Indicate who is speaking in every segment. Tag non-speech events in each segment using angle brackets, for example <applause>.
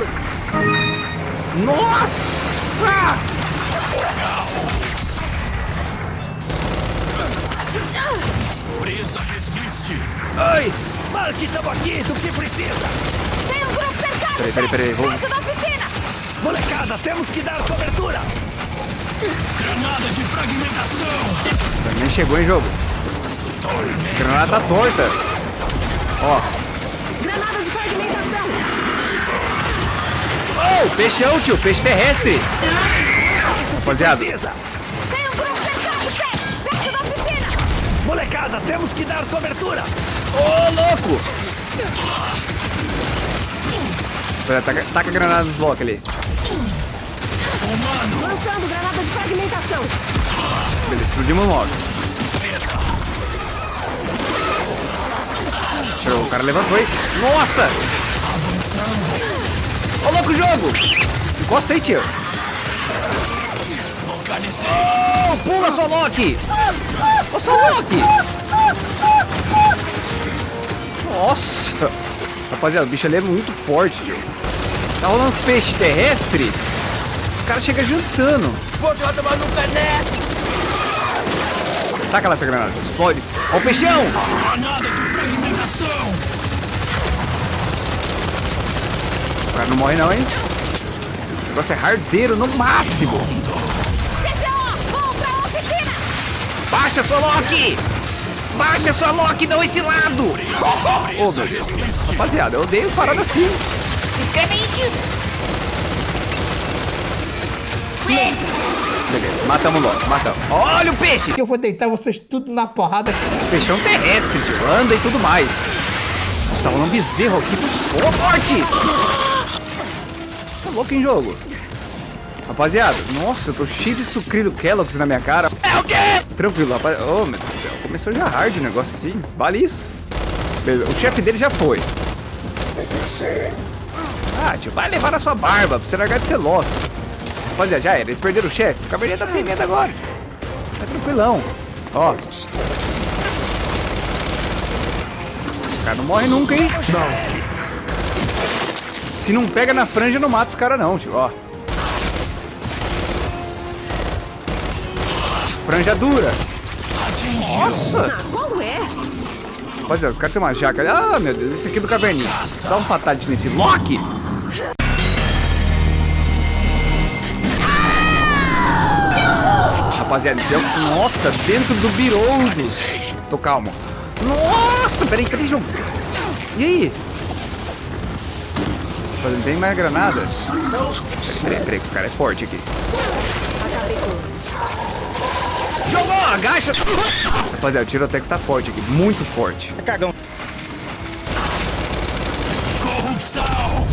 Speaker 1: Vamos!
Speaker 2: Nossa!
Speaker 3: Presa resiste.
Speaker 2: Ai!
Speaker 4: Mark, estamos aqui, do que precisa?
Speaker 1: Tem um grupo cercado,
Speaker 2: Peraí, peraí, peraí, vou-
Speaker 1: Perto da oficina!
Speaker 4: Molecada, temos que dar cobertura!
Speaker 3: Granada de fragmentação.
Speaker 2: Nem chegou em jogo. Granada torta. Ó. Oh, peixão, tio. Peixe terrestre. Rapaziada,
Speaker 4: Precisa!
Speaker 1: Tem um grupo cercado, chefe! Perto da oficina!
Speaker 4: Molecada, temos que dar cobertura!
Speaker 2: Ô, louco! Pera, taca, taca a granada nos blocos ali.
Speaker 1: Lançando granada de fragmentação!
Speaker 2: Beleza, explodimos logo. Show, o cara levantou aí. Nossa! Ô, louco, jogo! Encosta aí, tio. Oh, pula, sua Loki! Ô, sua Loki! Nossa! Rapaziada, o bicho ali é muito forte, tio. Tá rolando uns peixes terrestres. Os caras chegam jantando.
Speaker 4: Vou te tomar no cané!
Speaker 2: Taca lá essa granada. Explode. Ó o peixão!
Speaker 3: Granada de fragmentação.
Speaker 2: O cara não morre não, hein? O negócio é hardeiro no máximo. Baixa sua Loki! Baixa sua Loki, não esse lado! Ô, meu Deus. Rapaziada, eu odeio parada assim. Beleza, matamos o Loki, matamos. Olha o peixe!
Speaker 5: Eu vou deitar vocês tudo na porrada.
Speaker 2: Peixão terrestre, tio. Anda e tudo mais. Nossa, tá rolando um bezerro aqui. Ô, morte! Tá louco em jogo. Rapaziada, nossa, eu tô cheio de sucrilho Kellogg's na minha cara. É o quê? Tranquilo, rapaz. Ô, meu Deus do céu. Começou já hard o negócio assim. Vale isso. Beleza, O chefe dele já foi. Ah, tio, vai levar na sua barba pra você largar de ser louco. Rapaziada, já era. Eles perderam o chefe. O cabernet tá sem medo agora. Tá tranquilão. Ó. Os caras não morrem nunca, hein? Não. Se não pega na franja, não mata os caras não, tio. Ó. Franja dura. Nossa!
Speaker 1: Qual é?
Speaker 2: Rapaziada, os caras têm uma jaca. Ah, meu Deus, esse aqui é do caverninha. Dá um fatality nesse Loki. Rapaziada, é um- Nossa, dentro do Biroudos. Tô calmo. Nossa, peraí, cadê o jogo? E aí? Não tem mais granada? Peraí, peraí, que os caras é forte aqui. Jogou, agacha. Rapaziada, o Tirotex tá forte aqui, muito forte.
Speaker 5: Cagão.
Speaker 3: Corrupção.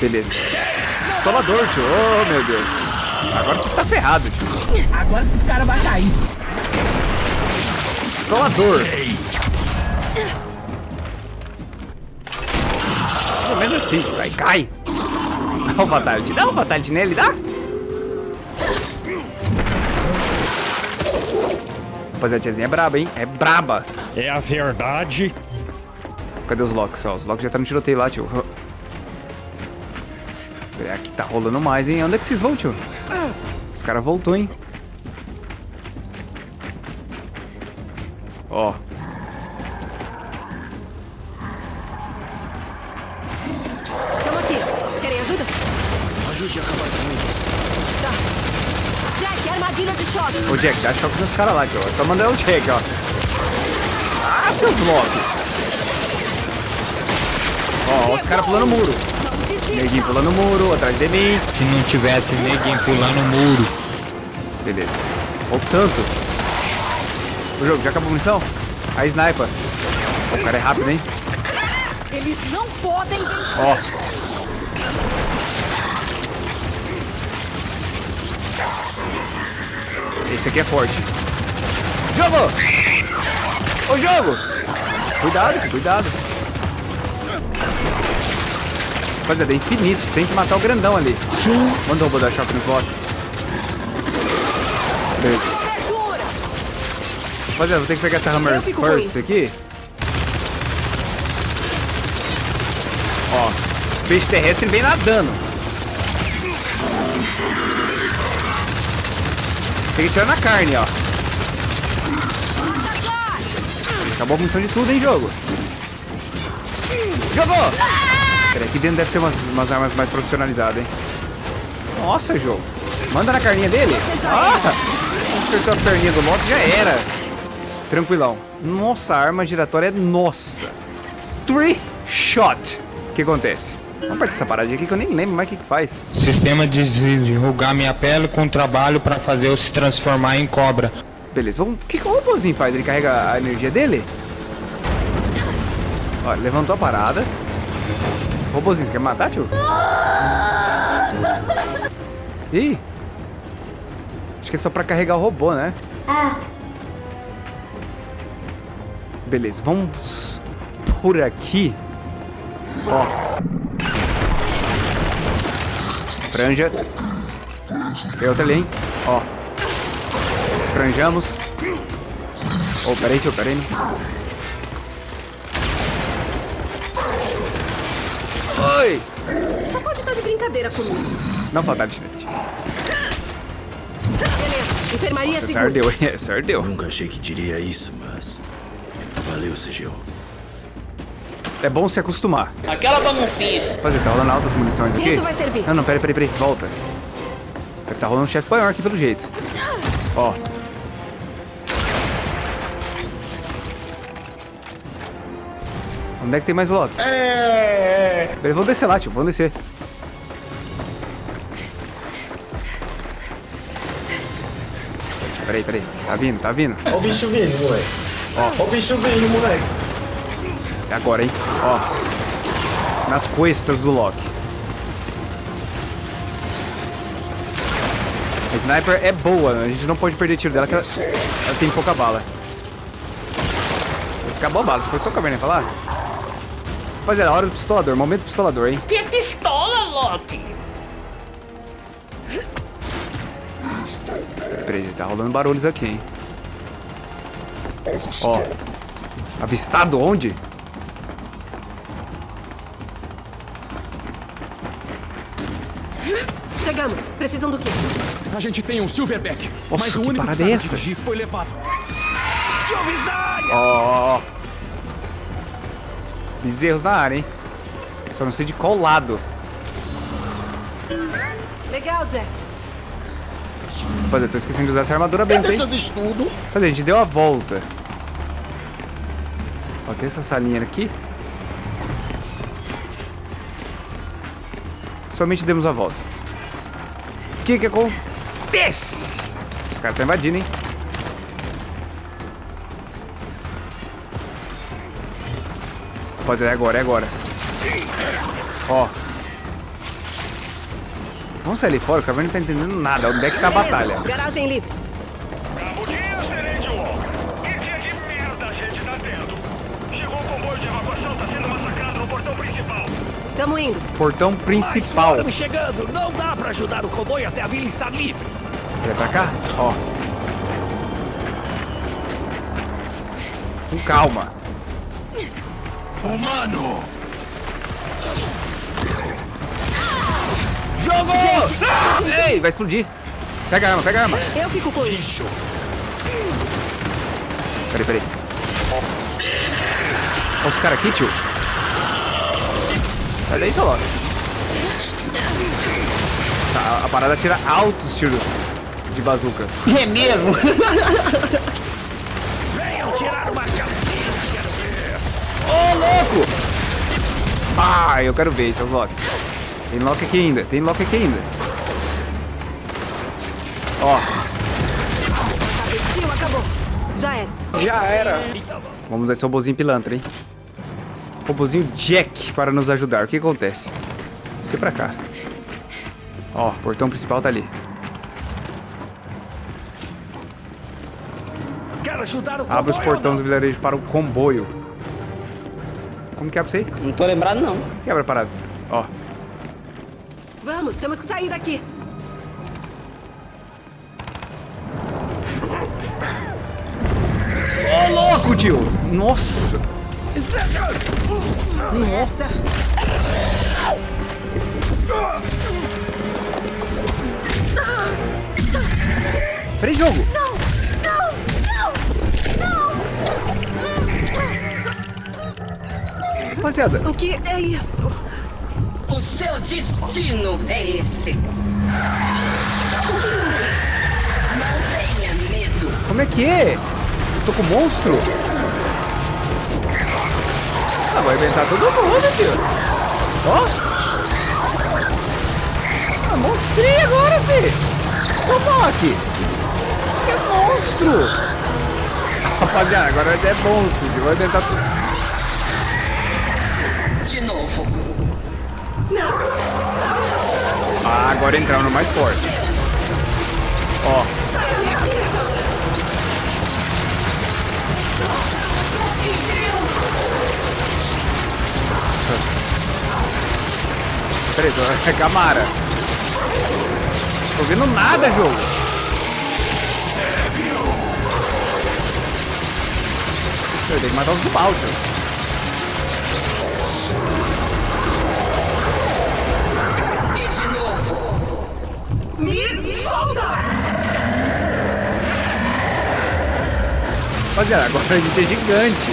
Speaker 2: Beleza. Pistolador, tio. Oh, meu Deus. Agora você está ferrado, tio.
Speaker 5: Agora esses caras vão cair.
Speaker 2: Pistolador. Assim. Vai, cai. Dá um fatality. Dá um fatality nele, dá? Rapaziada, a tiazinha é braba, hein? É braba.
Speaker 6: É a verdade.
Speaker 2: Cadê os locks? Ó, os locks já tá no tiroteio lá, tio. Aqui tá rolando mais, hein? Onde é que vocês vão, tio? Os caras voltou, hein? Ó.
Speaker 1: Jack,
Speaker 2: dá choque nos caras lá, tio. É só mandar o Jack, ó. Ah, seus locks. Ó, ó os caras pulando o muro. Neguinho pulando o muro, atrás de mim.
Speaker 6: Se não tivesse ninguém pulando o muro.
Speaker 2: Beleza. Ou tanto. O jogo, já acabou a munição? A sniper. Ó, o cara é rápido, hein?
Speaker 1: Eles não podem
Speaker 2: Ó. Esse aqui é forte. Jogo! Ô, jogo! Cuidado, cuidado. Rapaziada, é infinito. Tem que matar o grandão ali. Sim. Manda o robô dar choque no slot. Beleza. Rapaziada, vou ter que pegar essa Hammer First aqui. Ó, os peixes terrestres vem nadando. Tem que tirar na carne, ó. Acabou a munição de tudo, hein, jogo. Jogou! Peraí, aqui dentro deve ter umas, umas armas mais profissionalizadas, hein. Nossa, jogo. Manda na carninha dele.
Speaker 1: Já
Speaker 2: Ah! Acertou a perninha do Loki, já era. Tranquilão. Nossa, a arma giratória é nossa. Three shot. O que acontece? Vamos partir dessa paradinha aqui que eu nem lembro mais o que, que faz.
Speaker 6: Sistema de enrugar minha pele com trabalho pra fazer eu se transformar em cobra.
Speaker 2: Beleza, vamos... o que, que o robôzinho faz? Ele carrega a energia dele? Ó, levantou a parada. Robôzinho, você quer me matar, tio? Ih! Acho que é só pra carregar o robô, né? Beleza, vamos por aqui. Ó. Franja. Tem outra ali, hein? Ó. Franjamos. Oh, peraí, tio, peraí. Oi!
Speaker 1: Só pode estar de brincadeira comigo.
Speaker 2: Não fatality.
Speaker 1: Beleza, enfermaria
Speaker 2: Essa
Speaker 1: segura.
Speaker 2: ardeu? <laughs> Essa ardeu.
Speaker 4: Nunca achei que diria isso, mas. Valeu, Sigil.
Speaker 2: É bom se acostumar.
Speaker 7: Aquela baguncinha.
Speaker 2: Fazer, tá rolando altas munições aqui?
Speaker 1: Isso vai servir.
Speaker 2: Não, não, peraí, peraí, peraí. Volta. Tá rolando um chefe maior aqui pelo jeito. Ó. Onde é que tem mais Loki? É. Peraí, vamos descer lá, tio. Vamos descer. Peraí, peraí. Tá vindo, tá vindo.
Speaker 4: Ó o bicho vindo, moleque. Ó, o bicho vindo, moleque.
Speaker 2: É agora, hein? Ó. Nas costas do Loki. A sniper é boa, a gente não pode perder tiro dela, que ela, ela tem pouca bala. Mas acabou a bala, se foi só o caverna falar. Rapaziada, hora do pistolador, momento pistolador, hein?
Speaker 7: Que pistola, Loki.
Speaker 2: Peraí, tá rolando barulhos aqui, hein? Ó. Avistado onde?
Speaker 1: Chegamos. Precisam do quê?
Speaker 3: A gente tem um Silverback.
Speaker 2: Nossa,
Speaker 3: mas o
Speaker 2: que
Speaker 3: único
Speaker 2: parada
Speaker 3: sabe
Speaker 2: é essa?
Speaker 3: dirigir foi levado.
Speaker 2: Ó, ó, ó. Bezerros na área, hein? Só não sei de qual lado.
Speaker 1: Legal, Jack.
Speaker 2: Rapaziada, tô esquecendo de usar essa armadura bem, hein?
Speaker 4: estudos?
Speaker 2: Cadê? A gente deu a volta. Ó, tem essa salinha aqui. Somente demos a volta. O que que acontece? Os caras estão invadindo, hein? Rapaziada, é agora, é agora. Ó. Vamos sair ali fora, o cara não tá entendendo nada. Onde é que tá a batalha?
Speaker 1: Garagem livre.
Speaker 3: Bravo dia, Tenente Wall. Que dia de merda a gente tá tendo. Chegou o comboio de evacuação, tá sendo massacrado no portão principal.
Speaker 1: Tamo indo.
Speaker 2: Portão principal.
Speaker 4: me chegando. Não dá pra ajudar o comboio até a vila estar livre.
Speaker 2: Vai pra cá? Ó. Com calma.
Speaker 3: Humano!
Speaker 2: Jogou! Ei, vai explodir. Pega a arma, pega a arma.
Speaker 1: Eu fico com isso.
Speaker 2: Peraí, peraí. Olha os caras aqui, tio. Sai daí, seu. A, a parada tira altos tiros de bazuca. <laughs>
Speaker 5: É mesmo?
Speaker 4: Venham tirar uma casquinha.
Speaker 2: Ô, louco! Ah, eu quero ver, seus Loki. Tem Loki aqui ainda, tem Loki aqui ainda. Ó,
Speaker 1: acabou. Já era.
Speaker 5: Já era.
Speaker 2: vamos usar esse robozinho pilantra, hein? Robozinho Jack para nos ajudar. O que acontece? Você pra cá. Ó, o portão principal tá ali.
Speaker 4: Quero ajudar o comboio.
Speaker 2: Abre os portões do vilarejo para o comboio. Como que abre isso aí?
Speaker 7: Não tô lembrado, não.
Speaker 2: Quebra a parada. Ó,
Speaker 1: Vamos, temos que sair daqui.
Speaker 2: Ô, louco, tio! Nossa!
Speaker 1: Merda!
Speaker 2: Peraí, jogo! Não!
Speaker 1: Não! Não! Não!
Speaker 2: Rapaziada!
Speaker 1: O que é isso?
Speaker 7: O seu destino é esse. Não tenha medo.
Speaker 2: Como é que é? Eu tô com monstro? Ah, vai inventar todo mundo, tio. Ó. Ah, monstrinho agora, fi. Só aqui. Que monstro. Rapaziada, agora é monstro, tio. Vai inventar tudo.
Speaker 7: De novo.
Speaker 2: Ah, agora entraram no mais forte. Ó. Peraí, tô... é Camara. Tô vendo nada, jogo. Eu tenho que matar os do Bowser.
Speaker 7: E de novo.
Speaker 2: Rapaziada, agora a gente é gigante.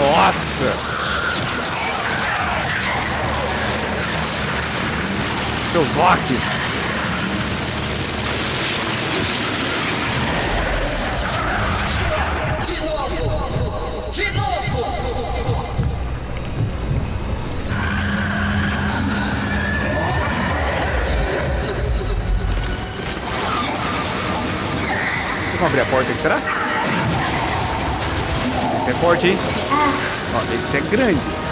Speaker 2: Nossa! Seus rocks.
Speaker 7: De novo. De novo.
Speaker 2: Vamos abrir a porta aqui, será? Esse é forte, hein? Ó, esse é grande.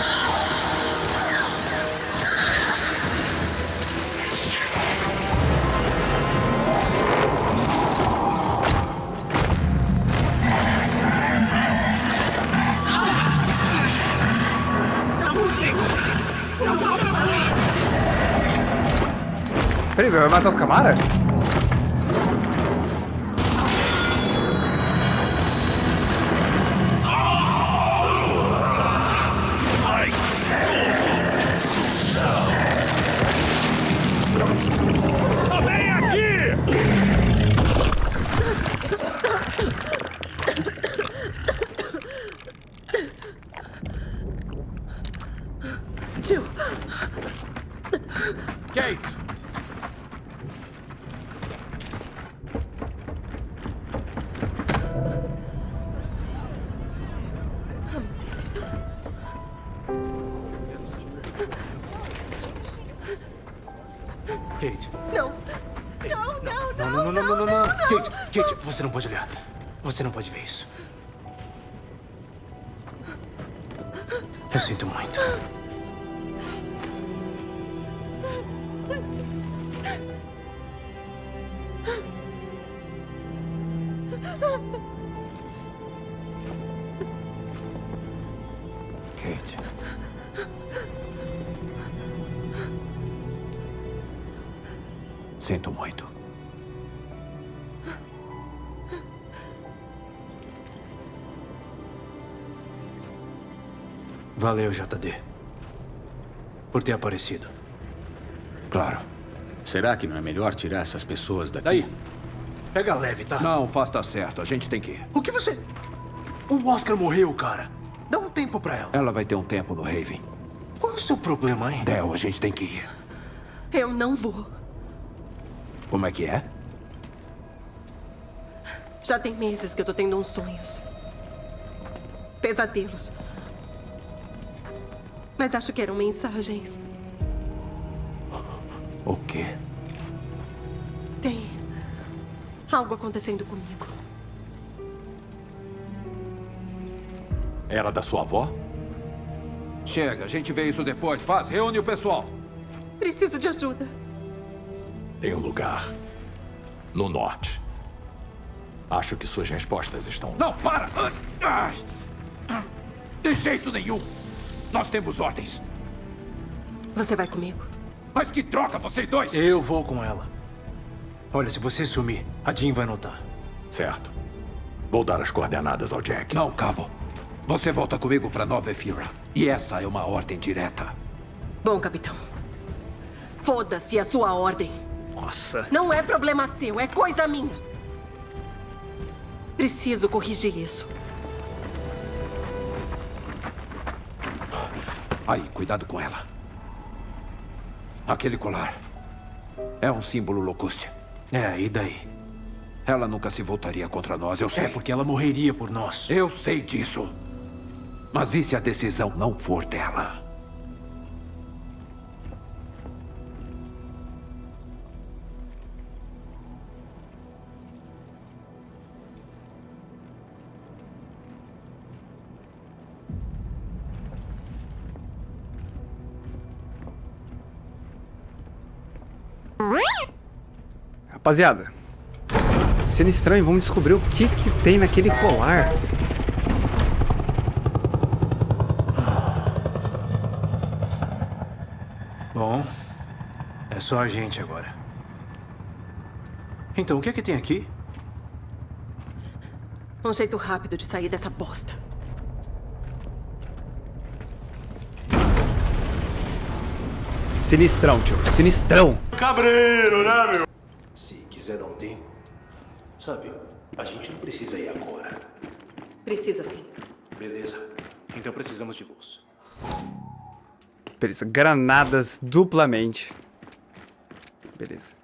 Speaker 2: Peraí, vai matar os
Speaker 8: você não pode olhar. Você não pode ver isso. Eu sinto muito. Kate. Sinto muito. Valeu, JD. Por ter aparecido. Claro.
Speaker 4: Será que não é melhor tirar essas pessoas daqui?
Speaker 8: Daí. Pega leve, tá?
Speaker 9: Não, faz tá certo. A gente tem que ir.
Speaker 8: O que você... O Oscar morreu, cara. Dá um tempo pra ela.
Speaker 9: Ela vai ter um tempo no Raven.
Speaker 8: Qual é o seu problema, hein?
Speaker 9: Del, a gente tem que ir.
Speaker 1: Eu não vou.
Speaker 9: Como é que é?
Speaker 1: Já tem meses que eu tô tendo uns sonhos. Pesadelos. Mas acho que eram mensagens.
Speaker 9: O quê?
Speaker 1: Tem algo acontecendo comigo.
Speaker 9: Era da sua avó? Chega, a gente vê isso depois. Faz, reúne o pessoal.
Speaker 1: Preciso de ajuda.
Speaker 9: Tem um lugar. No norte. Acho que suas respostas estão. Não, para! De jeito nenhum! Nós temos ordens.
Speaker 1: Você vai comigo?
Speaker 9: Mas que troca, vocês dois!
Speaker 8: Eu vou com ela. Olha, se você sumir, a Jean vai notar.
Speaker 9: Certo. Vou dar as coordenadas ao Jack. Não, Cabo. Você volta comigo para Nova Efira. E essa é uma ordem direta.
Speaker 1: Bom, capitão. Foda-se a sua ordem.
Speaker 2: Nossa.
Speaker 1: Não é problema seu, é coisa minha. Preciso corrigir isso.
Speaker 9: Aí, cuidado com ela. Aquele colar é um símbolo Locuste.
Speaker 8: É, e daí?
Speaker 9: Ela nunca se voltaria contra nós, eu sei.
Speaker 8: É porque ela morreria por nós.
Speaker 9: Eu sei disso. Mas e se a decisão não for dela?
Speaker 2: Rapaziada, sendo estranho, vamos descobrir o que que tem naquele colar.
Speaker 8: Bom, é só a gente agora. Então, o que é que tem aqui?
Speaker 1: Um jeito rápido de sair dessa bosta.
Speaker 2: Sinistrão, tio. Sinistrão.
Speaker 8: Cabreiro, né, meu? Se quiser dar um tempo, sabe, a gente não precisa ir agora.
Speaker 1: Precisa sim.
Speaker 8: Beleza. Então precisamos de luz.
Speaker 2: Beleza. Granadas duplamente. Beleza.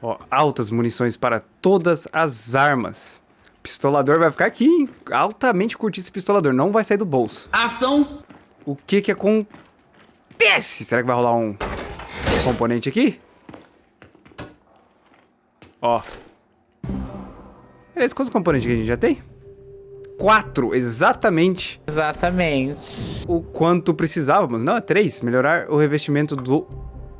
Speaker 2: Ó, altas munições para todas as armas. Pistolador vai ficar aqui, hein? Altamente curtir esse pistolador. Não vai sair do bolso.
Speaker 5: Ação!
Speaker 2: O que que acontece? Será que vai rolar um componente aqui? Ó. Beleza, quantos componentes que a gente já tem? Quatro, exatamente
Speaker 5: Exatamente.
Speaker 2: o quanto precisávamos. Não, é três. Melhorar o revestimento do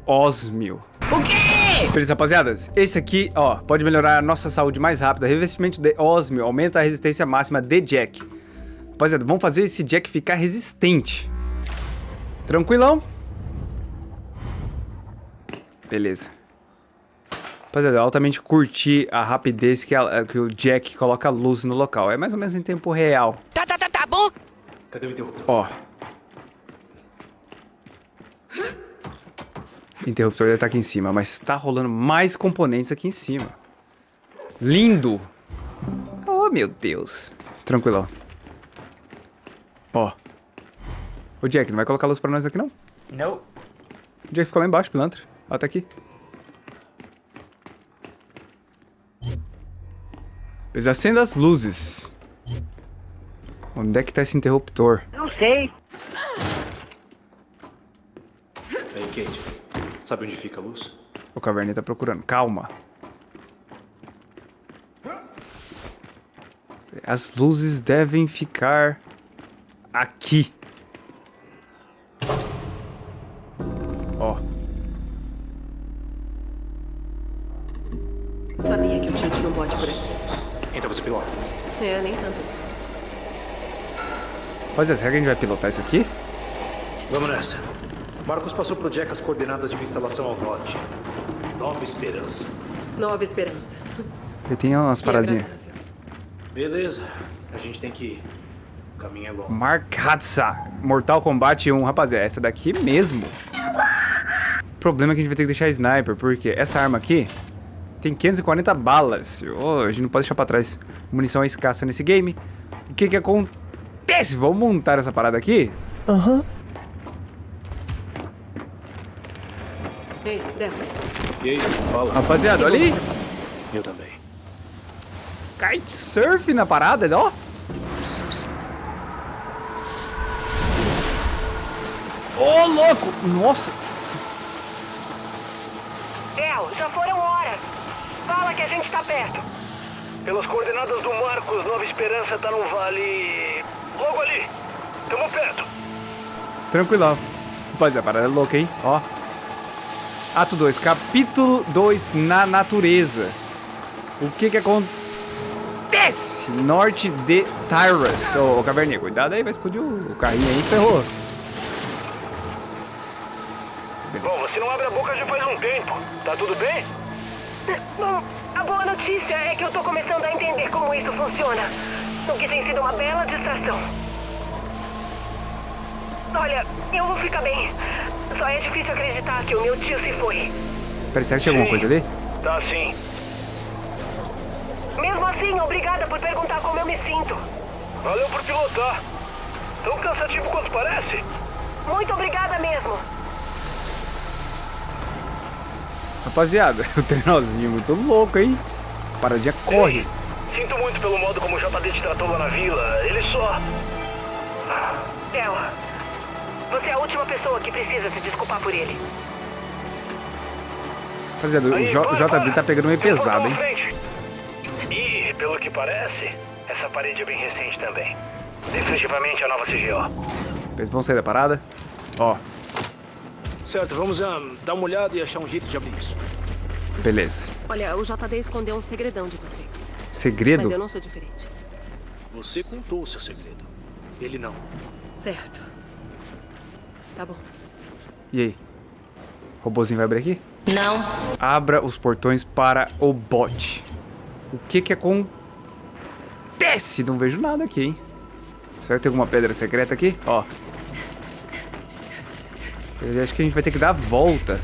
Speaker 2: ósmio.
Speaker 5: O quê?
Speaker 2: Beleza, rapaziadas. Esse aqui, ó, pode melhorar a nossa saúde mais rápida. Revestimento de ósmio aumenta a resistência máxima de Jack. Rapaziada, vamos fazer esse Jack ficar resistente. Tranquilão. Beleza. Rapaziada, eu altamente curti a rapidez que, a- que o Jack coloca luz no local. É mais ou menos em tempo real.
Speaker 7: Tá, tá, tá, tá bom.
Speaker 8: Cadê o interruptor?
Speaker 2: Ó. Interruptor já tá aqui em cima, mas tá rolando mais componentes aqui em cima. Lindo! Oh, meu Deus. Tranquilo. Ó. Ô, Jack, não vai colocar luz pra nós aqui, não?
Speaker 5: Não.
Speaker 2: O Jack ficou lá embaixo, pilantra. Ó, tá aqui. Pois acenda as luzes. Onde é que tá esse interruptor?
Speaker 8: Aí, Kate, sabe onde fica a luz?
Speaker 2: O Caverninha tá procurando. Calma. As luzes devem ficar aqui. Rapaziada, será que a gente vai pilotar isso aqui?
Speaker 8: Vamos nessa. Marcos passou pro Jack as coordenadas de uma instalação ao norte. Nova Esperança.
Speaker 1: Nova esperança.
Speaker 2: Ele tem umas paradinhas.
Speaker 8: Beleza. A gente tem que ir. O caminho é longo.
Speaker 2: Mark Hatsa. Mortal Kombat 1. Rapaziada, essa daqui mesmo. O problema é que a gente vai ter que deixar sniper, porque essa arma aqui tem 540 balas. Oh, a gente não pode deixar pra trás. Munição é escassa nesse game. O que que acontece? Vamos montar essa parada aqui?
Speaker 1: Ei, Del.
Speaker 8: E aí, fala.
Speaker 2: Rapaziada, olha aí.
Speaker 8: Eu também.
Speaker 2: Kitesurf na parada, ó. Ô, louco! Nossa!
Speaker 7: Del, já foram horas. Fala que a gente tá perto.
Speaker 3: Pelas coordenadas do Marcos, Nova Esperança tá num vale. Logo ali. Tamo perto.
Speaker 2: Tranquilão. Rapaziada, a parada é louca, hein? Ó. Ato 2, capítulo 2, na natureza. O que que acontece? Norte de Tyrus. Ô, ô Caverninha, cuidado aí, vai explodir o, o carrinho aí, ferrou.
Speaker 3: Bom, você não abre a boca já faz um tempo. Tá tudo bem?
Speaker 7: Bom, a boa notícia é que eu tô começando a entender como isso funciona. O que tem sido uma bela distração. Olha, eu vou ficar bem. Só é difícil acreditar que o meu tio se foi.
Speaker 2: Peraí, será que tinha alguma coisa ali?
Speaker 3: Tá sim.
Speaker 7: Mesmo assim, obrigada por perguntar como eu me sinto.
Speaker 3: Valeu por pilotar. Tão cansativo quanto parece.
Speaker 7: Muito obrigada mesmo.
Speaker 2: Rapaziada, <laughs> o trenzinho é muito louco, hein? Paradinha corre.
Speaker 3: Ei, sinto muito pelo modo como o JD te tratou lá na vila. Ele só.
Speaker 7: Ela, você é a última pessoa que precisa se desculpar por ele.
Speaker 2: Rapaziada, o J-
Speaker 3: para,
Speaker 2: JB tá pegando meio
Speaker 3: um
Speaker 2: pesado, hein?
Speaker 3: E, pelo que parece, essa parede é bem recente também. Definitivamente a nova CGO.
Speaker 2: Eles vão sair da parada? Ó,
Speaker 8: Certo, vamos ah, dar uma olhada e achar um jeito de abrir isso.
Speaker 2: beleza.
Speaker 1: Olha, o JD escondeu um segredão de você.
Speaker 2: Segredo?
Speaker 1: Mas eu não sou diferente.
Speaker 8: Você contou o seu segredo. Ele não.
Speaker 1: Certo. Tá bom.
Speaker 2: E aí? O robozinho vai abrir aqui?
Speaker 5: Não.
Speaker 2: Abra os portões para o bot. O que que acontece? Não vejo nada aqui, hein? Será que tem alguma pedra secreta aqui? Ó. Eu acho que a gente vai ter que dar a volta.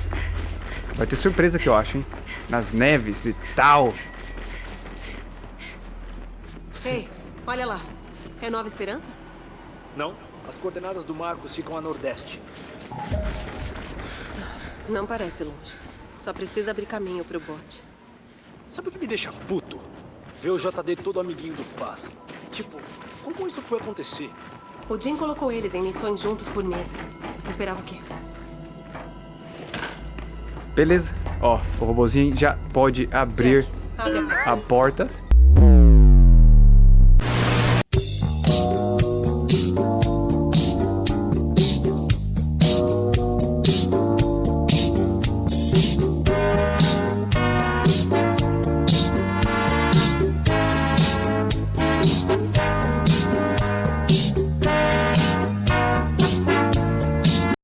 Speaker 2: Vai ter surpresa aqui, eu acho, hein? Nas neves e tal.
Speaker 1: Ei, olha lá. É Nova Esperança?
Speaker 8: Não? As coordenadas do Marcos ficam a nordeste.
Speaker 1: Não parece longe. Só precisa abrir caminho pro bote.
Speaker 8: Sabe o que me deixa puto? Ver o JD todo amiguinho do Faz. Tipo, como isso foi acontecer?
Speaker 1: O Jim colocou eles em missões juntos por meses. Você esperava o quê?
Speaker 2: Beleza. Ó, o robozinho já pode abrir
Speaker 1: Jack,
Speaker 2: a porta.